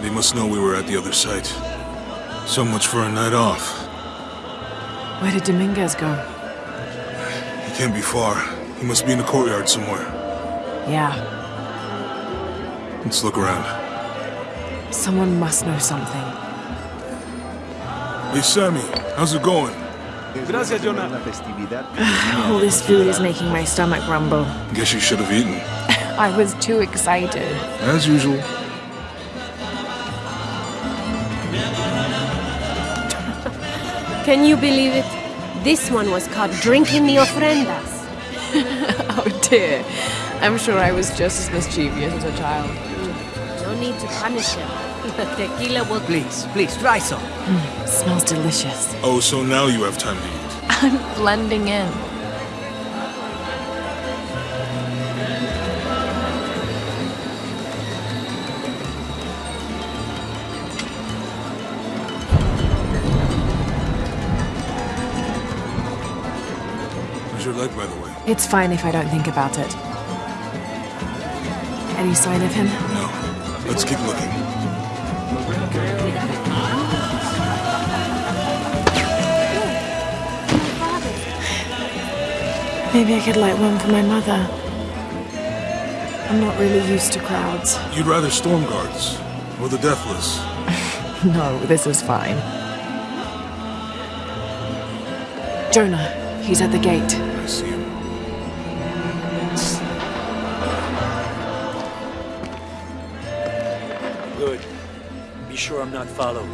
They must know we were at the other site. So much for a night off. Where did Dominguez go? He can't be far. He must be in the courtyard somewhere. Yeah, Let's look around. someone must know something. Hey, Sammy, how's it going? Gracias, Jonah. All this food is making my stomach rumble. Guess you should have eaten. I was too excited. As usual. Can you believe it? This one was caught drinking the ofrendas. Oh dear. I'm sure I was just as mischievous as a child. No need to punish him. The tequila will Please, please, try some. Mm, smells delicious. Oh, so now you have time to eat. I'm blending in. Your leg, by the way? It's fine if I don't think about it. Any sign of him? No. Let's keep looking. Maybe I could light one for my mother. I'm not really used to crowds. You'd rather storm guards or the deathless. No, this is fine. Jonah, he's at the gate. See him. Good. Be sure I'm not followed.